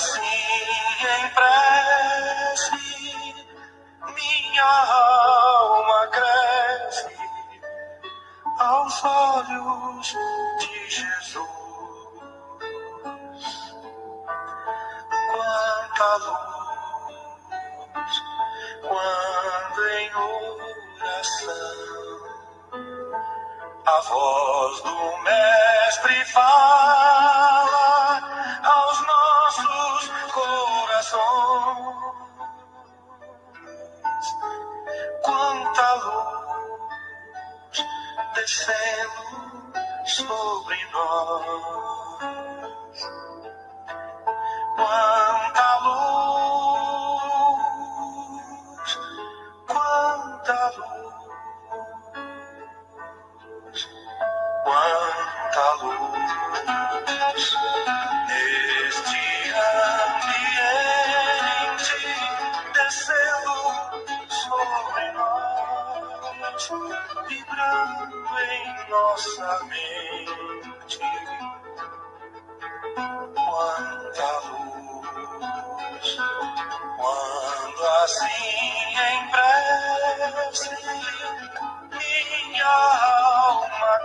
assim em prece minha alma cresce aos olhos de Jesus. Quanta luz quando em oração a voz do Mestre fala descendo sobre nós.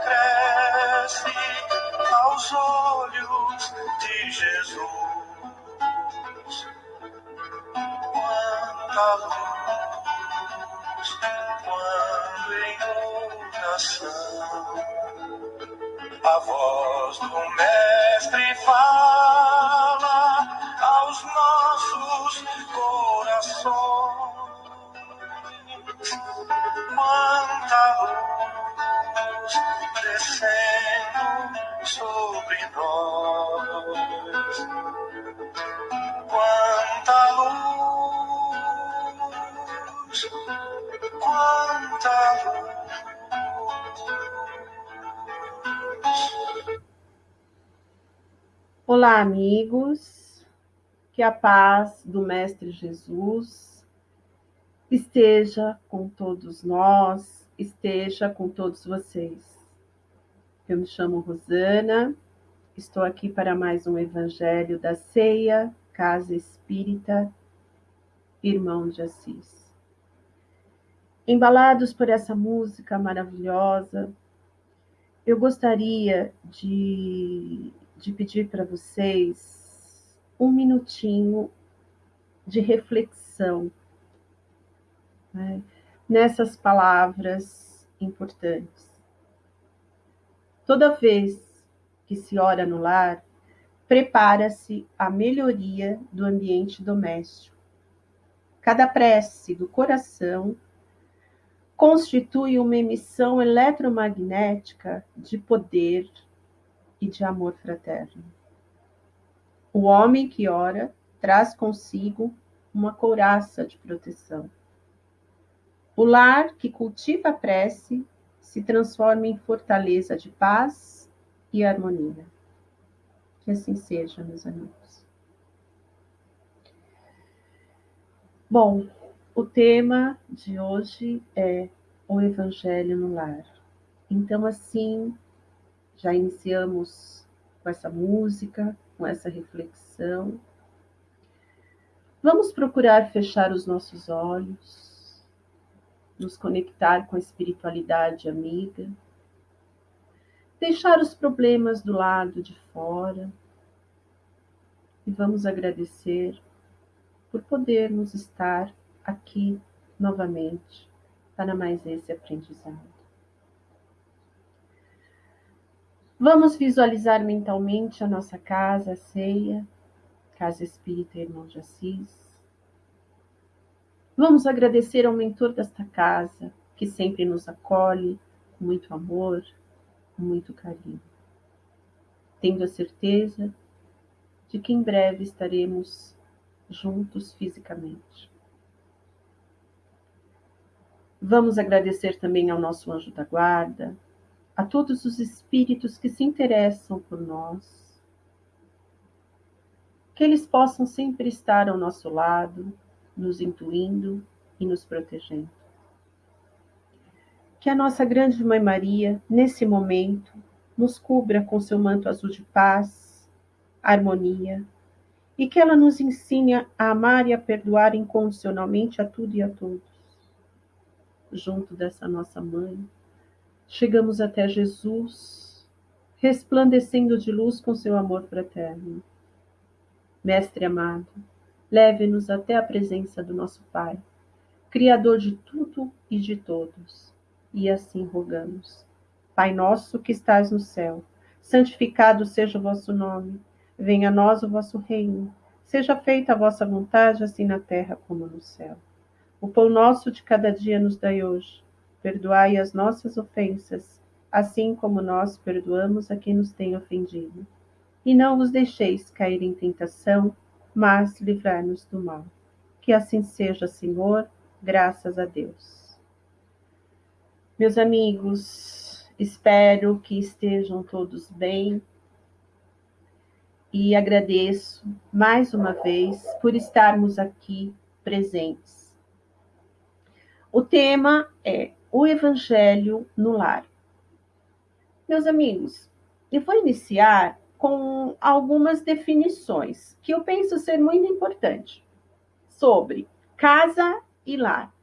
Cresce aos olhos de Jesus. Quanta luz, quando em oração a voz do Mestre fala descendo sobre nós. Quanta luz, quanta luz. Olá, amigos. Que a paz do Mestre Jesus esteja com todos nós, esteja com todos vocês. Eu me chamo Rosana, estou aqui para mais um Evangelho da Ceia, Casa Espírita, Irmão de Assis. Embalados por essa música maravilhosa, eu gostaria de, de pedir para vocês um minutinho de reflexão né, nessas palavras importantes. Toda vez que se ora no lar, prepara-se a melhoria do ambiente doméstico. Cada prece do coração constitui uma emissão eletromagnética de poder e de amor fraterno. O homem que ora traz consigo uma couraça de proteção. O lar que cultiva a prece se transforma em fortaleza de paz e harmonia. Que assim seja, meus amigos. Bom, o tema de hoje é o Evangelho no lar. Então, assim, já iniciamos com essa música, com essa reflexão. Vamos procurar fechar os nossos olhos, nos conectar com a espiritualidade amiga, deixar os problemas do lado de fora e vamos agradecer por podermos estar aqui novamente para mais esse aprendizado. Vamos visualizar mentalmente a nossa casa, a ceia, Casa Espírita Irmão de Assis. Vamos agradecer ao mentor desta casa, que sempre nos acolhe com muito amor, com muito carinho. Tendo a certeza de que em breve estaremos juntos fisicamente. Vamos agradecer também ao nosso anjo da guarda, a todos os espíritos que se interessam por nós. Que eles possam sempre estar ao nosso lado, nos intuindo e nos protegendo. Que a nossa grande Mãe Maria, nesse momento, nos cubra com seu manto azul de paz, harmonia, e que ela nos ensine a amar e a perdoar incondicionalmente a tudo e a todos. Junto dessa nossa mãe, chegamos até Jesus, resplandecendo de luz com seu amor fraterno. Mestre amado, leve-nos até a presença do nosso Pai, Criador de tudo e de todos, e assim rogamos. Pai nosso que estás no céu, santificado seja o vosso nome, venha a nós o vosso reino, seja feita a vossa vontade, assim na terra como no céu. O pão nosso de cada dia nos dai hoje Perdoai as nossas ofensas, assim como nós perdoamos a quem nos tem ofendido. E não vos deixeis cair em tentação, mas livrai-nos do mal. Que assim seja, Senhor, graças a Deus. Meus amigos, espero que estejam todos bem e agradeço mais uma vez por estarmos aqui presentes. O tema é o Evangelho no lar. Meus amigos, eu vou iniciar com algumas definições que eu penso ser muito importante sobre casa e lar.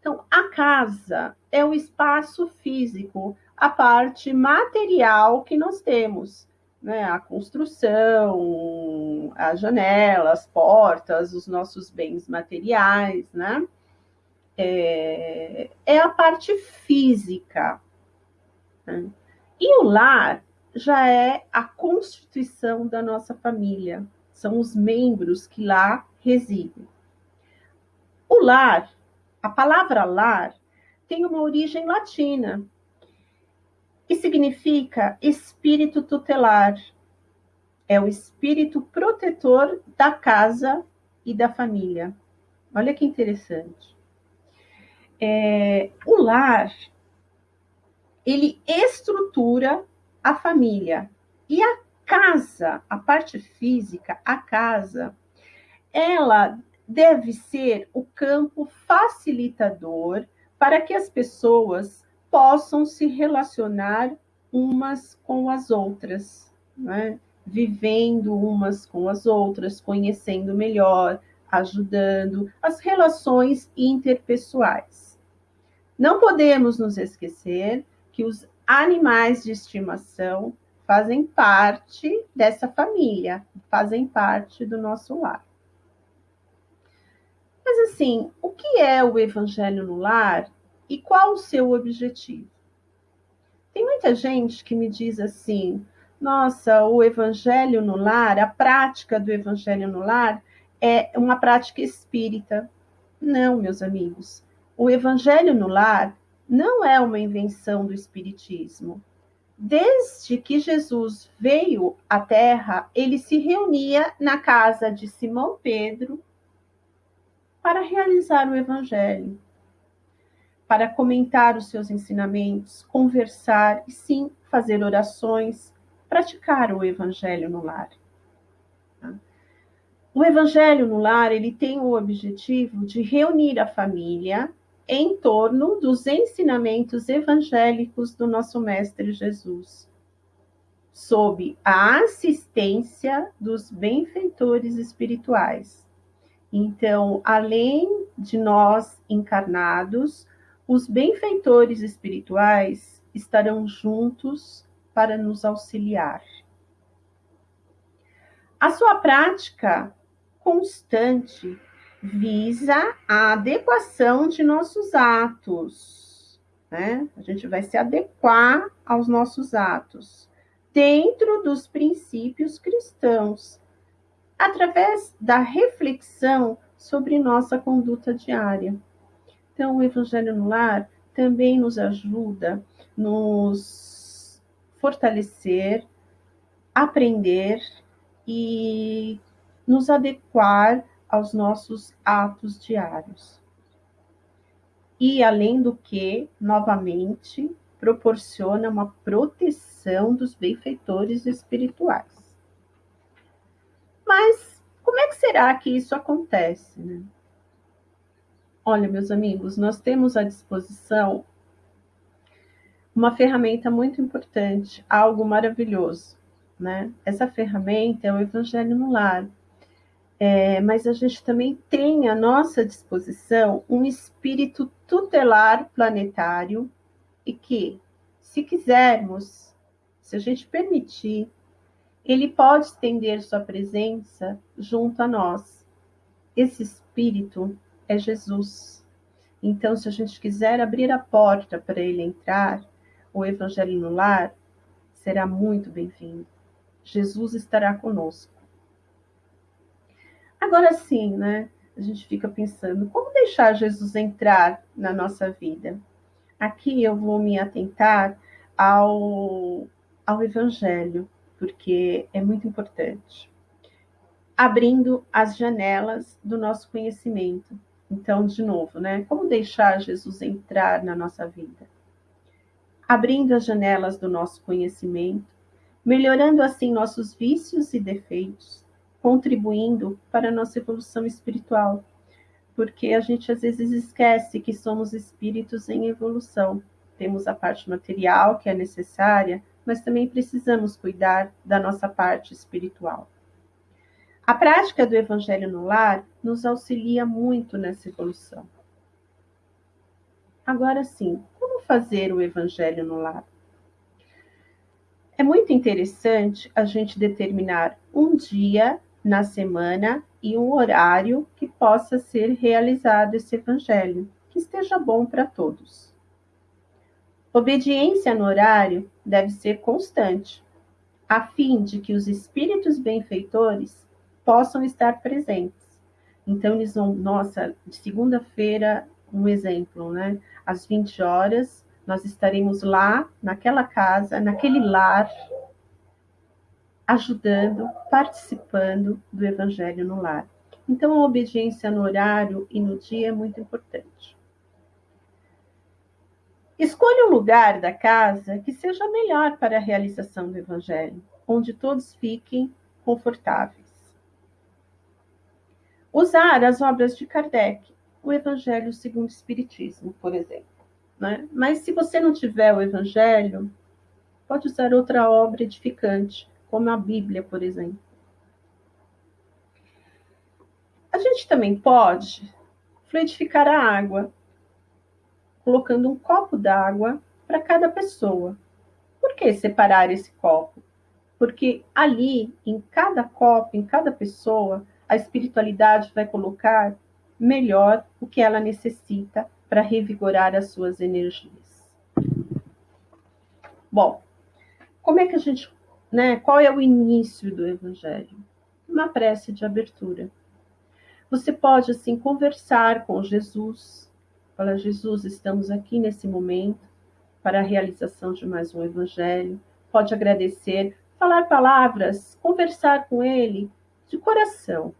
Então, a casa é o espaço físico, a parte material que nós temos, né? A construção, as janelas, as portas, os nossos bens materiais, né? é, é a parte física. Né? E o lar já é a constituição da nossa família, são os membros que lá residem. O lar, a palavra lar, tem uma origem latina e significa espírito tutelar. É o espírito protetor da casa e da família. Olha que interessante é, o lar ele estrutura a família e a casa, a parte física, a casa, ela deve ser o campo facilitador para que as pessoas possam se relacionar umas com as outras, né? vivendo umas com as outras, conhecendo melhor, ajudando as relações interpessoais. Não podemos nos esquecer que os animais de estimação fazem parte dessa família, fazem parte do nosso lar. Mas assim, o que é o evangelho no lar e qual o seu objetivo? Tem muita gente que me diz assim: nossa, o evangelho no lar, a prática do evangelho no lar é uma prática espírita. Não, meus amigos. O Evangelho no Lar não é uma invenção do Espiritismo. Desde que Jesus veio à Terra, ele se reunia na casa de Simão Pedro para realizar o Evangelho, para comentar os seus ensinamentos, conversar e sim fazer orações, praticar o Evangelho no lar. O Evangelho no lar ele tem o objetivo de reunir a família em torno dos ensinamentos evangélicos do nosso Mestre Jesus, sob a assistência dos benfeitores espirituais. Então, além de nós encarnados, os benfeitores espirituais estarão juntos para nos auxiliar. A sua prática constante visa a adequação de nossos atos. Né? A gente vai se adequar aos nossos atos dentro dos princípios cristãos, através da reflexão sobre nossa conduta diária. Então, o Evangelho no Lar também nos ajuda, nos fortalecer, aprender e nos adequar aos nossos atos diários. e, além do que, novamente, proporciona uma proteção dos benfeitores espirituais. Mas como é que será que isso acontece? Né? Olha, meus amigos, nós temos à disposição uma ferramenta muito importante, algo maravilhoso. Né? Essa ferramenta é o Evangelho no Lar. É, mas a gente também tem à nossa disposição um espírito tutelar planetário e que, se quisermos, se a gente permitir, ele pode estender sua presença junto a nós. Esse espírito é Jesus. Então, se a gente quiser abrir a porta para ele entrar, o Evangelho no lar será muito bem-vindo. Jesus estará conosco. Agora sim, né? A gente fica pensando, como deixar Jesus entrar na nossa vida? Aqui eu vou me atentar ao, ao Evangelho, porque é muito importante. Abrindo as janelas do nosso conhecimento. Então, de novo, né? Como deixar Jesus entrar na nossa vida? Abrindo as janelas do nosso conhecimento, melhorando assim nossos vícios e defeitos, contribuindo para a nossa evolução espiritual porque a gente às vezes esquece que somos espíritos em evolução. Temos a parte material que é necessária, mas também precisamos cuidar da nossa parte espiritual. A prática do Evangelho no lar nos auxilia muito nessa evolução. Agora sim, como fazer o Evangelho no lar? É muito interessante a gente determinar um dia na semana e um horário que possa ser realizado esse evangelho, que esteja bom para todos. Obediência no horário deve ser constante, a fim de que os espíritos benfeitores possam estar presentes. Então, eles vão, nossa, de segunda-feira, um exemplo, né? Às 20 horas, nós estaremos lá, naquela casa, naquele lar, ajudando, participando do Evangelho no lar. Então, a obediência no horário e no dia é muito importante. Escolha um lugar da casa que seja melhor para a realização do Evangelho, onde todos fiquem confortáveis. Usar as obras de Kardec, o Evangelho segundo o Espiritismo, por exemplo. Né? Mas se você não tiver o Evangelho, pode usar outra obra edificante, como a Bíblia, por exemplo. A gente também pode fluidificar a água, colocando um copo d'água para cada pessoa. Por que separar esse copo? Porque ali, em cada copo, em cada pessoa, a espiritualidade vai colocar melhor o que ela necessita para revigorar as suas energias. Bom, como é que a gente né? Qual é o início do evangelho? Uma prece de abertura. Você pode assim conversar com Jesus. Fala, Jesus, estamos aqui nesse momento para a realização de mais um evangelho. Pode agradecer, falar palavras, conversar com ele de coração,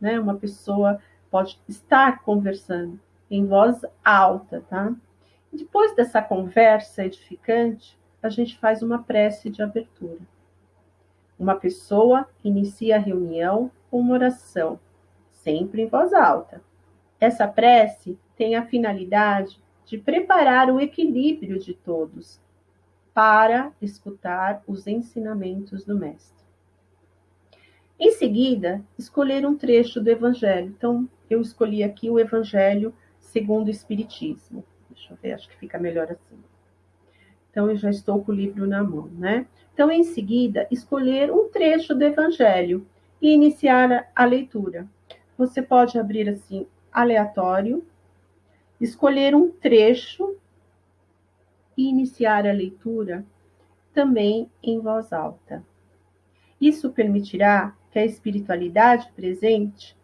né? Uma pessoa pode estar conversando em voz alta, tá? Depois dessa conversa edificante, a gente faz uma prece de abertura. Uma pessoa inicia a reunião com uma oração, sempre em voz alta. Essa prece tem a finalidade de preparar o equilíbrio de todos para escutar os ensinamentos do Mestre. Em seguida, escolher um trecho do Evangelho. Então, eu escolhi aqui o Evangelho segundo o Espiritismo. Deixa eu ver, acho que fica melhor assim. Então, eu já estou com o livro na mão, né? Então, em seguida, escolher um trecho do Evangelho e iniciar a leitura. Você pode abrir assim, aleatório, escolher um trecho e iniciar a leitura também em voz alta. Isso permitirá que a espiritualidade presente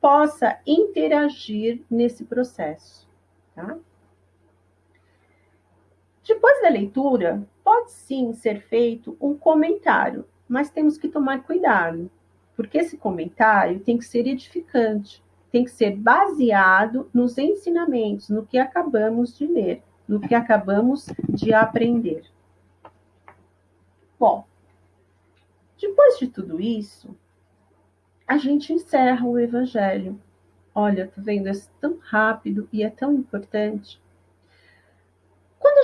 possa interagir nesse processo. Tá? Depois da leitura, pode sim ser feito um comentário, mas temos que tomar cuidado, porque esse comentário tem que ser edificante, tem que ser baseado nos ensinamentos, no que acabamos de ler, no que acabamos de aprender. Bom, depois de tudo isso, a gente encerra o Evangelho. Olha, tá vendo? É tão rápido e é tão importante.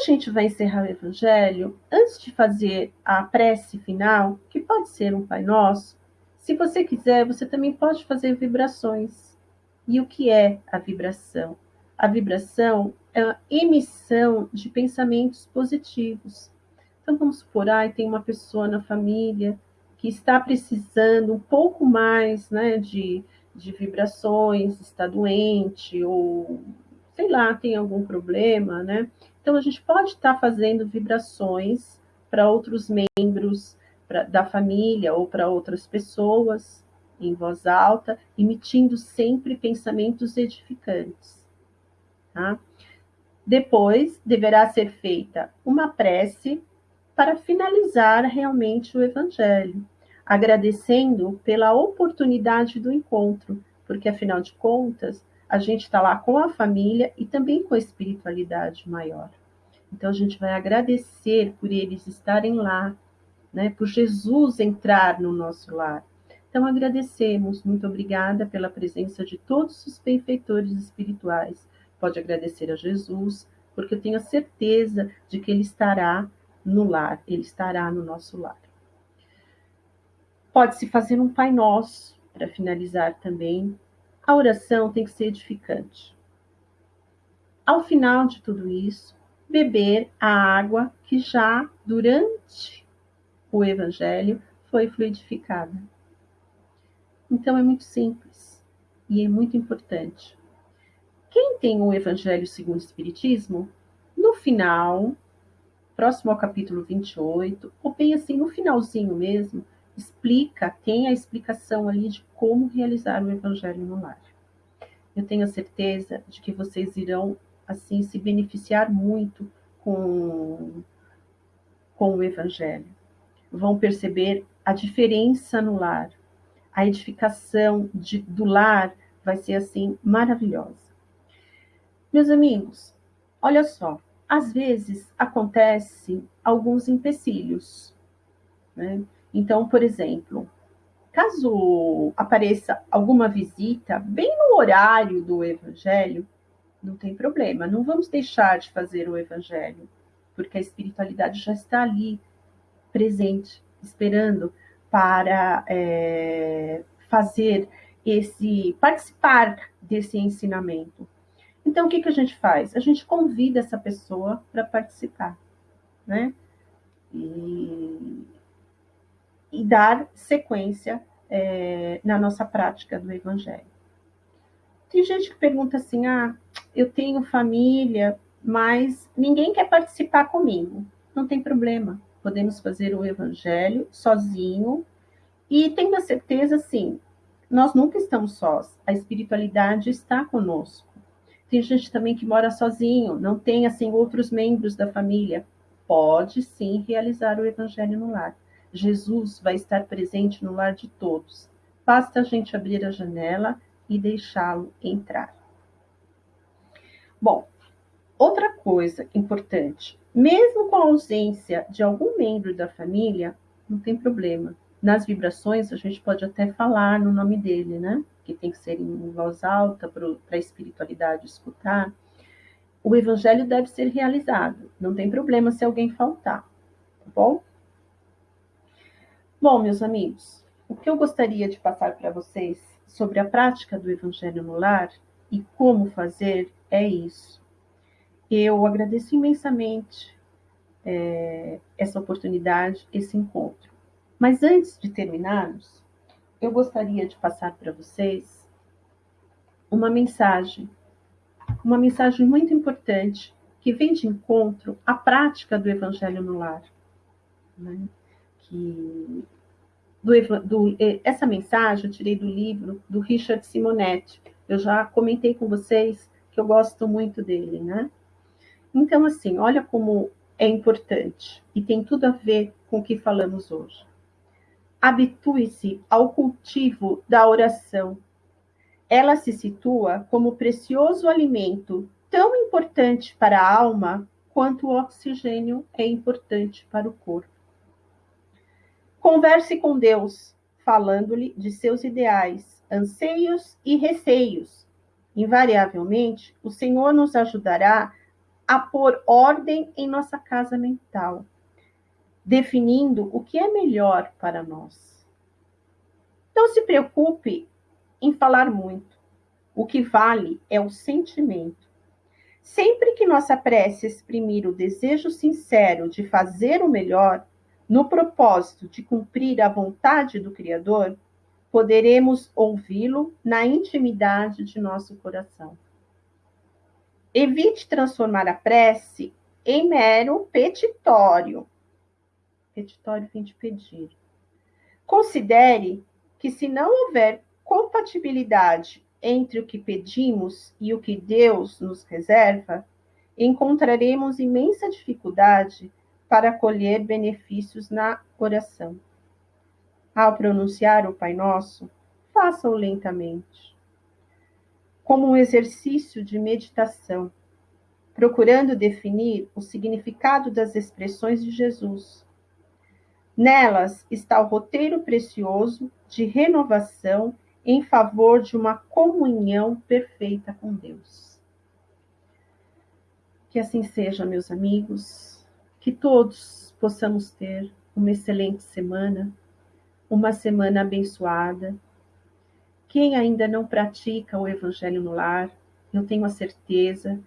A gente vai encerrar o Evangelho, antes de fazer a prece final, que pode ser um Pai Nosso, se você quiser, você também pode fazer vibrações. E o que é a vibração? A vibração é a emissão de pensamentos positivos. Então vamos supor, ah, tem uma pessoa na família que está precisando um pouco mais né, de, de vibrações, está doente, ou sei lá, tem algum problema, né? Então a gente pode estar fazendo vibrações para outros membros pra, da família ou para outras pessoas em voz alta, emitindo sempre pensamentos edificantes. Tá? Depois deverá ser feita uma prece para finalizar realmente o Evangelho, agradecendo pela oportunidade do encontro, porque afinal de contas, a gente está lá com a família e também com a espiritualidade maior. Então a gente vai agradecer por eles estarem lá, né, por Jesus entrar no nosso lar. Então agradecemos, muito obrigada pela presença de todos os benfeitores espirituais. Pode agradecer a Jesus, porque eu tenho a certeza de que ele estará no lar, ele estará no nosso lar. Pode-se fazer um Pai Nosso para finalizar também. A oração tem que ser edificante. Ao final de tudo isso, beber a água que já durante o Evangelho foi fluidificada. Então é muito simples e é muito importante. Quem tem o Evangelho segundo o Espiritismo, no final próximo ao capítulo 28, ou bem assim, no finalzinho mesmo, explica, tem a explicação ali de como realizar o evangelho no lar. Eu tenho a certeza de que vocês irão, assim, se beneficiar muito com, com o evangelho. Vão perceber a diferença no lar. A edificação de, do lar vai ser, assim, maravilhosa. Meus amigos, olha só, às vezes acontece alguns empecilhos. Né? Então, por exemplo, caso apareça alguma visita bem no horário do evangelho, não tem problema, não vamos deixar de fazer o evangelho, porque a espiritualidade já está ali, presente, esperando para é, fazer esse, participar desse ensinamento. Então, o que, que a gente faz? A gente convida essa pessoa para participar, né? E, e dar sequência é, na nossa prática do Evangelho. Tem gente que pergunta assim: ah, eu tenho família, mas ninguém quer participar comigo. Não tem problema, podemos fazer o Evangelho sozinho e tendo a certeza, sim, nós nunca estamos sós, a espiritualidade está conosco. Tem gente também que mora sozinho, não tem assim outros membros da família. Pode sim realizar o evangelho no lar. Jesus vai estar presente no lar de todos. Basta a gente abrir a janela e deixá-lo entrar. Bom, outra coisa importante, mesmo com a ausência de algum membro da família, não tem problema. Nas vibrações, a gente pode até falar no nome dele, né? que tem que ser em voz alta para a espiritualidade escutar, o evangelho deve ser realizado. Não tem problema se alguém faltar, tá bom? Bom, meus amigos, o que eu gostaria de passar para vocês sobre a prática do evangelho no lar e como fazer é isso. Eu agradeço imensamente é, essa oportunidade, esse encontro. Mas antes de terminarmos, eu gostaria de passar para vocês uma mensagem, uma mensagem muito importante que vem de encontro à prática do Evangelho no lar. Né? Que, do, do, essa mensagem eu tirei do livro do Richard Simonetti. Eu já comentei com vocês que eu gosto muito dele, né? Então, assim, olha como é importante e tem tudo a ver com o que falamos hoje habitue-se ao cultivo da oração. ela se situa como precioso alimento tão importante para a alma quanto o oxigênio é importante para o corpo. Converse com Deus, falando-lhe de seus ideais, anseios e receios. Invariavelmente, o Senhor nos ajudará a pôr ordem em nossa casa mental, definindo o que é melhor para nós. Não se preocupe em falar muito. O que vale é o sentimento. Sempre que nossa prece exprimir o desejo sincero de fazer o melhor, no propósito de cumprir a vontade do Criador, poderemos ouvi-lo na intimidade de nosso coração. Evite transformar a prece em mero petitório. Petitório vem de pedir. Considere que, se não houver compatibilidade entre o que pedimos e o que Deus nos reserva, encontraremos imensa dificuldade para colher benefícios na oração. Ao pronunciar o Pai Nosso, faça-o lentamente, como um exercício de meditação, procurando definir o significado das expressões de Jesus. Nelas está o roteiro precioso de renovação em favor de uma comunhão perfeita com Deus. Que assim seja, meus amigos, que todos possamos ter uma excelente semana, uma semana abençoada. Quem ainda não pratica o Evangelho no lar, eu tenho a certeza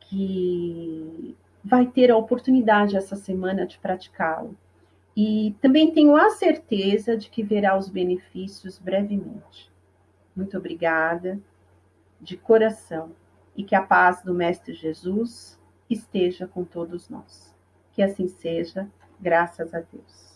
que vai ter a oportunidade essa semana de praticá-lo. E também tenho a certeza de que verá os benefícios brevemente. Muito obrigada, de coração, e que a paz do Mestre Jesus esteja com todos nós. Que assim seja, graças a Deus.